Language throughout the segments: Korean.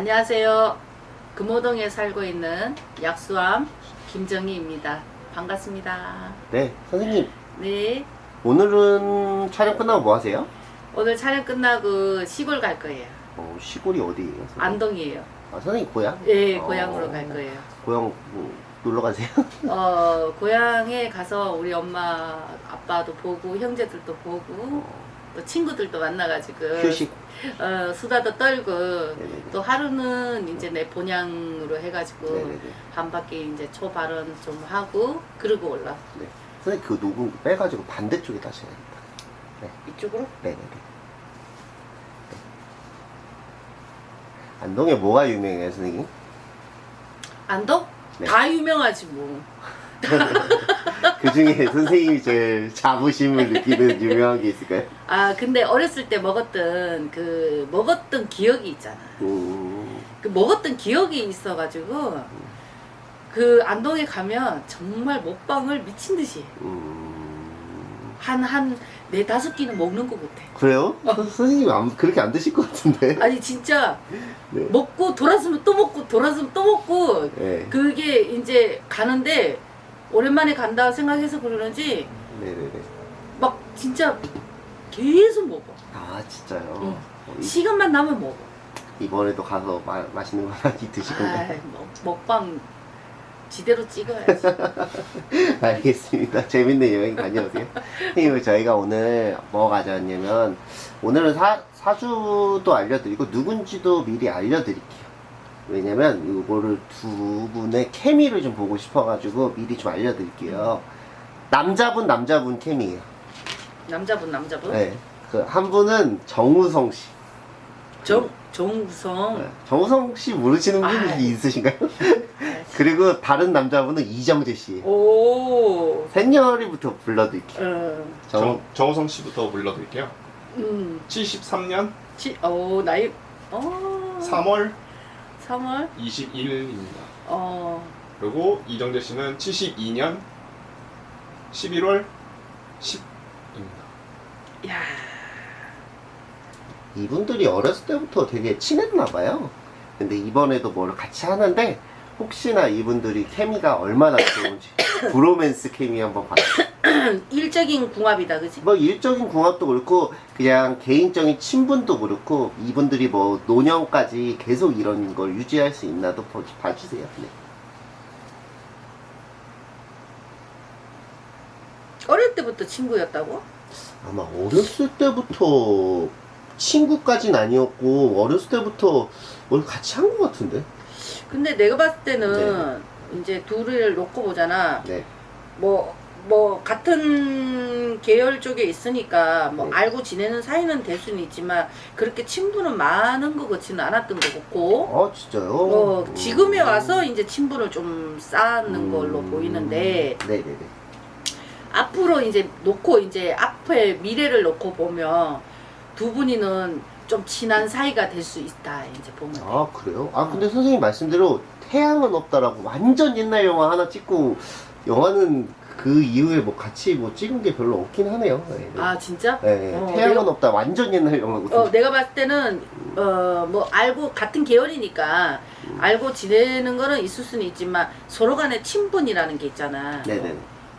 안녕하세요. 금호동에 살고 있는 약수암 김정희입니다. 반갑습니다. 네, 선생님 네. 오늘은 촬영 끝나고 뭐 하세요? 오늘 촬영 끝나고 시골 갈 거예요. 어, 시골이 어디예요? 선생님? 안동이에요. 아, 선생님 고향? 예, 어, 고향으로 갈 거예요. 고향 뭐, 놀러 가세요? 어, 고향에 가서 우리 엄마, 아빠도 보고, 형제들도 보고, 또 친구들도 만나가지고, 휴식. 어, 수다도 떨고, 네네네. 또 하루는 이제 내 본향으로 해가지고, 네네네. 한 바퀴 이제 초발언 좀 하고, 그러고 올라. 네. 선생님 그 녹음 빼가지고 반대쪽에 다셔야겠다. 이쪽으로? 네네네. 네. 안동에 뭐가 유명해요, 선생님? 안동? 네. 다 유명하지 뭐. 그 중에 선생님이 제일 자부심을 느끼는 유명한 게 있을까요? 아 근데 어렸을 때 먹었던 그 먹었던 기억이 있잖아. 음, 그 먹었던 기억이 있어가지고 그 안동에 가면 정말 먹방을 미친 듯이 음. 한한 네 다섯 끼는 먹는 것 같아. 그래요? 선- 선생님이 안, 그렇게 안 드실 것 같은데? 아니 진짜 네. 먹고 돌아서면 또 먹고 돌아서면 또 먹고 네. 그게 이제 가는데 오랜만에 간다 생각해서 그러는지 네네네. 막 진짜 계속 먹어. 아 진짜요? 응. 어, 이- 시간만 나면 먹어. 이번에도 가서 마, 맛있는 거 많이 드실 건가요? 아이, 먹, 먹방 지대로 찍어야지. 알겠습니다. 재밌는 여행 다녀오세요. 선생님, 저희가 오늘 뭐 가져왔냐면, 오늘은 사, 사주도 알려드리고, 누군지도 미리 알려드릴게요. 왜냐면, 이거를 두 분의 케미를 좀 보고 싶어가지고, 미리 좀 알려드릴게요. 남자분, 남자분 케미예요. 남자분 남자분. 네. 그, 한 분은 정우성 씨. 정 정우성. 네. 정우성 씨 모르시는 분이. 있으신가요? 네. 그리고 다른 남자분은 이정재 씨. 오. 셋녀리부터 불러드릴게요. 어. 정, 정, 정우성 씨부터 불러드릴게요. 음. 73년 치. 오 나이. 어. 3월 3월. 21일입니다. 어. 그리고 이정재 씨는 72년 11월 10입니다. 야. 이분들이 어렸을 때부터 되게 친했나봐요. 근데 이번에도 뭘 같이 하는데, 혹시나 이분들이 케미가 얼마나 좋은지, 브로맨스 케미 한번 봐요. 일적인 궁합이다, 그지? 뭐 일적인 궁합도 그렇고, 그냥 개인적인 친분도 그렇고, 이분들이 뭐 노년까지 계속 이런 걸 유지할 수 있나도 봐- 봐주세요. 네. 어릴 때부터 친구였다고? 아마 어렸을 때부터 친구까진 아니었고, 어렸을 때부터 뭘 같이 한 것 같은데? 근데 내가 봤을 때는 이제 둘을 놓고 보잖아. 네. 뭐, 뭐, 같은 계열 쪽에 있으니까, 뭐, 네. 알고 지내는 사이는 될 수는 있지만, 그렇게 친분은 많은 것 같지는 않았던 것 같고, 아, 진짜요? 어, 음. 지금에 와서 이제 친분을 좀 쌓는 걸로 음. 보이는데, 네네네. 앞으로 이제 놓고, 이제 앞에 미래를 놓고 보면, 두 분이는 좀 친한 사이가 될 수 있다, 이제 보면. 돼. 아 그래요? 아 근데 선생님 말씀대로 태양은 없다라고 완전 옛날 영화 하나 찍고 영화는 그 이후에 뭐 같이 뭐 찍은 게 별로 없긴 하네요. 네, 네. 아, 진짜? 네, 어, 태양은 내가- 없다 완전 옛날 영화거든요. 어, 내가 봤을 때는 어 뭐 알고 같은 계열이니까 알고 지내는 거는 있을 수는 있지만 서로 간에 친분이라는 게 있잖아. 네네.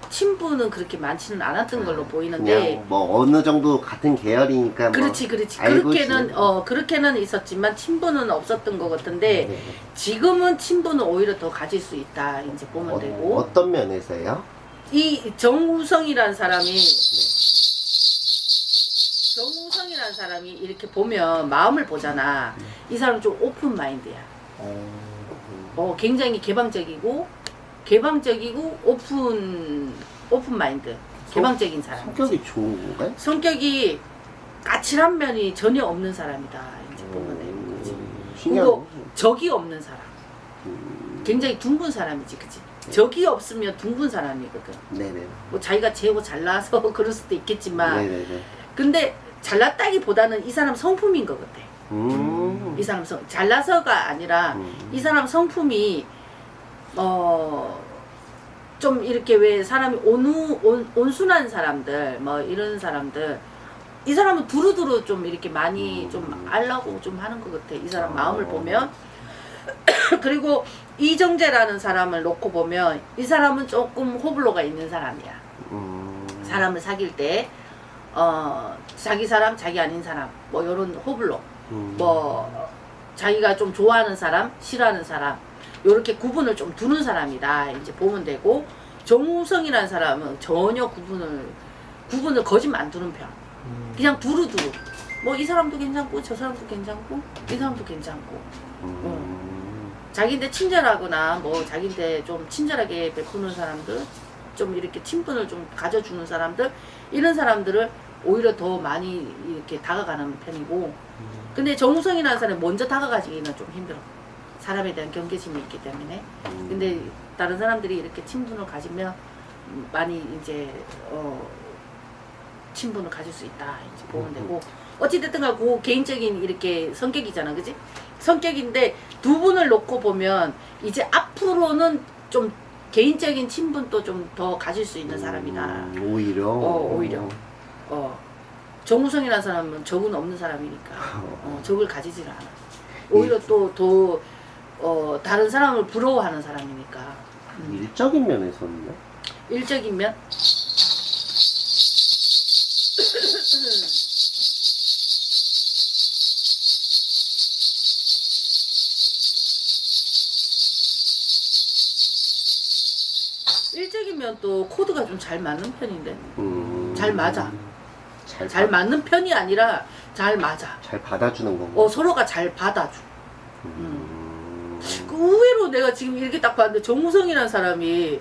친분은 그렇게 많지는 않았던 걸로 그냥 보이는데 뭐 어느 정도 같은 계열이니까 뭐 그렇지 그렇지. 그렇게는 어 그렇게는 있었지만 친분은 없었던 것 같은데 네네. 지금은 친분은 오히려 더 가질 수 있다 이제 보면 어, 되고. 어떤 면에서요? 이 정우성이라는 사람이 네. 정우성이라는 사람이 이렇게 보면 마음을 보잖아. 이 사람 좀 open mind야. 어, 굉장히 개방적이고 개방적이고 open open mind 개방적인 사람 성격이 좋은 건가요? 성격이 까칠한 면이 전혀 없는 사람이다 이제 보면 되는 거지. 그리고 적이 없는 사람 음, 굉장히 둥근 사람이지 그치 적이 없으면 둥근 사람이거든 네네. 뭐 자기가 제고 잘나서 그럴 수도 있겠지만 네네네. 근데 잘났다기보다는 이 사람 성품인 것 같아 음. 이 사람 성 잘나서가 아니라 음. 이 사람 성품이 어 좀 이렇게 왜 사람이 온우 온, 온순한 사람들 뭐 이런 사람들 이 사람은 두루두루 좀 이렇게 많이 음. 좀 알라고 좀 하는 것 같아 이 사람 아. 마음을 보면 그리고 이정재라는 사람을 놓고 보면 이 사람은 조금 호불호가 있는 사람이야. 음. 사람을 사귈 때 어, 자기 사람, 자기 아닌 사람 뭐 이런 호불호 음. 뭐 자기가 좀 좋아하는 사람, 싫어하는 사람 이렇게 구분을 좀 두는 사람이다. 이제 보면 되고 정우성이라는 사람은 전혀 구분을 구분을 거짓 안 두는 편. 그냥 두루두루. 뭐 이 사람도 괜찮고 저 사람도 괜찮고 이 사람도 괜찮고. 음. 자기인데 친절하거나 뭐 자기인데 좀 친절하게 베푸는 사람들 좀 이렇게 친분을 좀 가져주는 사람들 이런 사람들을 오히려 더 많이 이렇게 다가가는 편이고. 근데 정우성이라는 사람이 먼저 다가가기는 좀 힘들어 사람에 대한 경계심이 있기 때문에. 음. 근데 다른 사람들이 이렇게 친분을 가지면 많이 이제 어 친분을 가질 수 있다 이제 보면 되고. 어찌됐든 간그 개인적인 이렇게 성격이잖아 그지? 성격인데 두 분을 놓고 보면 이제 앞으로는 좀 개인적인 친분도 좀 더 가질 수 있는 사람이다. 음, 오히려. 어, 오히려. 어. 정우성이라는 사람은 적은 없는 사람이니까. 어, 적을 가지질 않아. 오히려 또 더 어, 다른 사람을 부러워하는 사람이니까 음. 일적인 면에서는요? 일적인 면 일적인 면또 코드가 좀 잘 맞는 편인데 음. 잘 맞아. 잘, 잘 받- 맞는 편이 아니라 잘 맞아 잘 받아주는 건가? 어 서로가 잘 받아줘 음. 그 의외로 내가 지금 이렇게 딱 봤는데 정우성이라는 사람이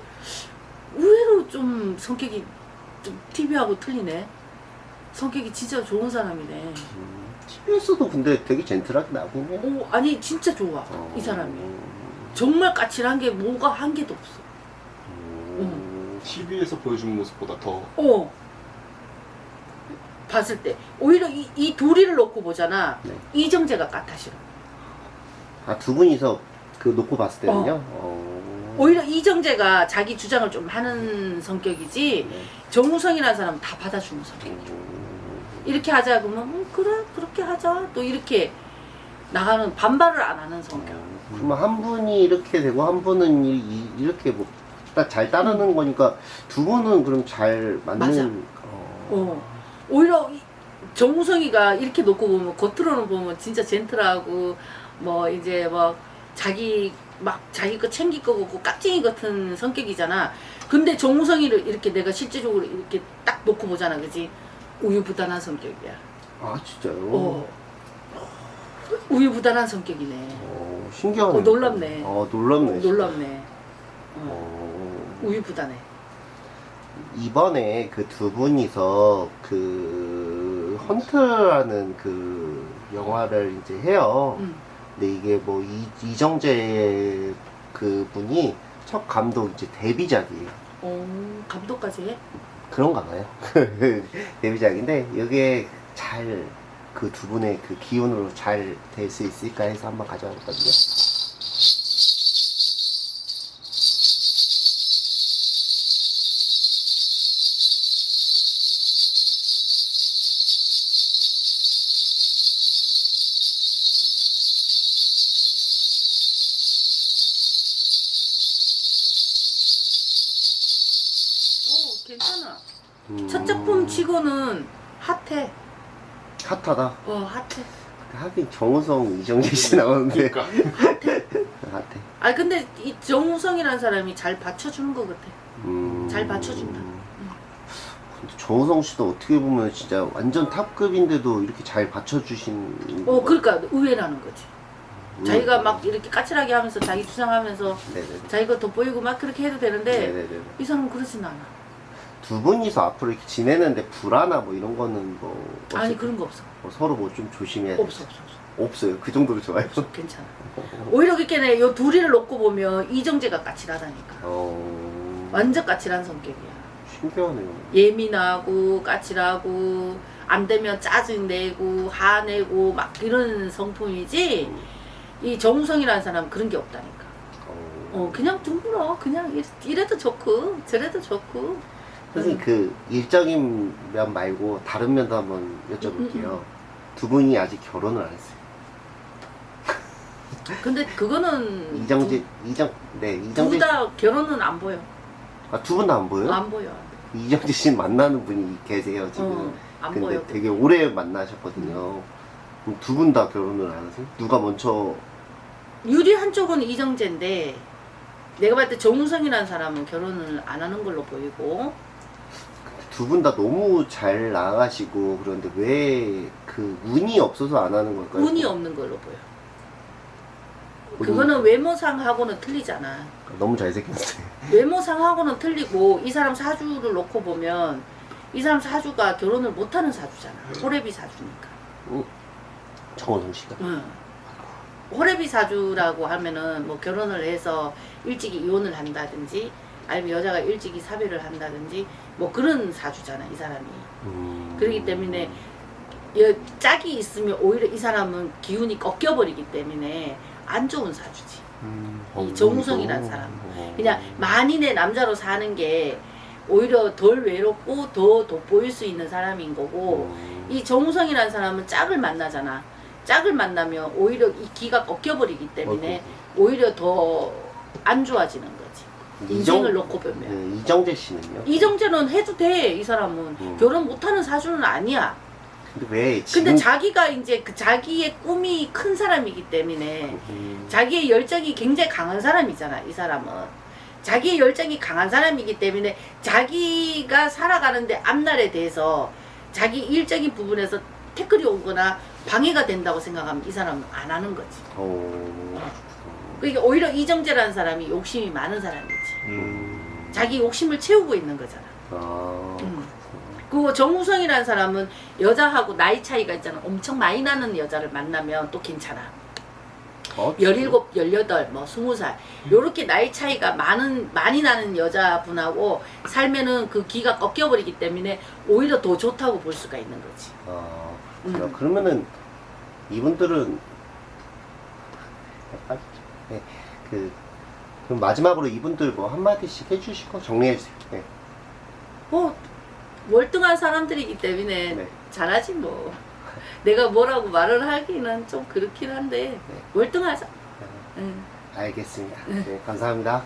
의외로 좀 성격이 좀 TV하고 틀리네. 성격이 진짜 좋은 사람이네. 음. TV에서도 근데 되게 젠틀하게 나오긴 해. 오, 아니 진짜 좋아 어. 이 사람이. 정말 까칠한 게 뭐가 한 개도 없어. 음. TV에서 보여준 모습보다 더 어. 봤을 때 오히려 이, 이 둘이를 놓고 보잖아. 네. 이정재가 까타 싫어. 아, 두 분이서 그 놓고 봤을 때는요? 어. 오히려 이정재가 자기 주장을 좀 하는 성격이지 네. 정우성이라는 사람은 다 받아주는 성격. 음. 이렇게 하자 그러면 음, 그래 그렇게 하자 또 이렇게 나가는 반발을 안 하는 성격. 그러면 한 분이 이렇게 되고 한 분은 이, 이- 이렇게 뭐딱잘 따르는 거니까 두 분은 그럼 잘 맞는. 어. 어. 오히려 이- 정우성이가 이렇게 놓고 보면 겉으로는 보면 진짜 젠틀하고 뭐 이제 뭐 자기 막 자기 거 챙길 거 같고 깍쟁이 같은 성격이잖아. 근데 정우성이를 이렇게 내가 실제적으로 이렇게 딱 놓고 보잖아, 그지? 우유부단한 성격이야. 아 진짜요? 어. 우유부단한 성격이네. 어, 신기하네. 어, 놀랍네. 어, 놀랍네. 어. 놀랍네. 어. 어, 우유부단해. 이번에 그 두 분이서 그 헌트라는 그 영화를 이제 해요. 음. 근데 이게 뭐 이, 이정재 그 분이 첫 감독 이제 데뷔작이에요. 어, 감독까지 해? 그런가 봐요. 데뷔작인데 이게 잘 그 두 분의 그 기운으로 잘 될 수 있을까 해서 한번 가져왔거든요. 괜찮아. 음, 첫 작품 치고는 핫해. 핫하다. 어, 핫해. 하긴 정우성, 이정재 씨 나오는데 그러니까 핫해. 아 근데 이 정우성이라는 사람이 잘 받쳐주는 것 같아. 음, 잘 받쳐준다. 근데 정우성 씨도 어떻게 보면 진짜 완전 탑급인데도 이렇게 잘 받쳐주신. 어, 그러니까 의외라는 거지. 음. 자기가 막 이렇게 까칠하게 하면서 자기 주장하면서 네네네. 자기가 돋보이고 막 그렇게 해도 되는데 네네네. 이 사람은 그러진 않아. 두 분이서 앞으로 이렇게 지내는데 불화나 뭐 이런 거는 뭐. 아니 그런 거 없어. 뭐 서로 뭐 좀 조심해야 돼. 없어, 없어, 없어. 없어요. 그 정도로 좋아요. 없어. 괜찮아. 오히려 그렇게 요 둘이를 놓고 보면 이정재가 까칠하다니까. 어. 완전 까칠한 성격이야. 신기하네요. 예민하고 까칠하고 안 되면 짜증 내고 화내고 막 이런 성품이지 이 정우성이라는 사람은 그런 게 없다니까 어. 어 그냥 둥글어 그냥 이- 이래도 좋고 저래도 좋고 선생님 그 일적인 면 말고 다른 면도 한번 여쭤볼게요. 음, 음. 두 분이 아직 결혼을 안 했어요. 근데 그거는 이정재 이정 네 이정재 둘 다 결혼은 안 보여. 아두 분 다 안 보여요? 안 보여. 이정재 씨 만나는 분이 계세요 지금. 어, 안 근데 보여. 되게 오래 만나셨거든요. 두분 다 결혼을 안 하세요? 누가 먼저 유리 한쪽은 이정재인데 내가 봤을 때 정우성이라는 사람은 결혼을 안 하는 걸로 보이고 두 분 다 너무 잘 나가시고 그런데 왜 그 운이 없어서 안 하는 걸까요? 운이 없는 걸로 보여. 운이- 그거는 외모상하고는 틀리잖아. 너무 잘생겼어요. 외모상하고는 틀리고 이 사람 사주를 놓고 보면 이 사람 사주가 결혼을 못하는 사주잖아. 호래비 사주니까. 정원성 씨가. 응. 호래비 사주라고 하면은 뭐 결혼을 해서 일찍이 이혼을 한다든지 아니면 여자가 일찍이 사별을 한다든지 뭐 그런 사주잖아 이 사람이. 음... 그렇기 때문에 여- 짝이 있으면 오히려 이 사람은 기운이 꺾여버리기 때문에 안 좋은 사주지. 음, 이 정우성이란 사람. 어. 그냥 만인의 남자로 사는 게 오히려 덜 외롭고 더 돋보일 수 있는 사람인 거고 음, 이 정우성이라는 사람은 짝을 만나잖아. 짝을 만나면 오히려 이 기가 꺾여버리기 때문에 오히려 더 안 좋아지는 거지. 인생을 놓고 보면. 네, 이정재 씨는요? 이정재는 해도 돼, 이 사람은. 음. 결혼 못하는 사주는 아니야. 근데 왜 지금? 근데 자기가 이제 그 자기의 꿈이 큰 사람이기 때문에 음, 자기의 열정이 굉장히 강한 사람이잖아, 이 사람은. 자기의 열정이 강한 사람이기 때문에 자기가 살아가는데 앞날에 대해서 자기 일적인 부분에서 태클이 오거나 방해가 된다고 생각하면 이 사람은 안 하는 거지. 어, 그러니까 오히려 이정재라는 사람이 욕심이 많은 사람이지. 음. 자기 욕심을 채우고 있는 거잖아. 아, 음. 그리고 정우성이라는 사람은 여자하고 나이 차이가 있잖아. 엄청 많이 나는 여자를 만나면 또 괜찮아. 어, 17, 18, 뭐 20살. 요렇게 나이 차이가 많은, 많이 나는 여자분하고 살면은 그 기가 꺾여버리기 때문에 오히려 더 좋다고 볼 수가 있는 거지. 아, 음. 그러면은 이분들은 네, 그 그럼 마지막으로 이분들 뭐 한마디씩 해주시고 정리해주세요. 네. 뭐, 월등한 사람들이기 때문에 네. 잘하지 뭐. 내가 뭐라고 말을 하기는 좀 그렇긴 한데, 네. 월등하자. 응. 알겠습니다. 네, 감사합니다.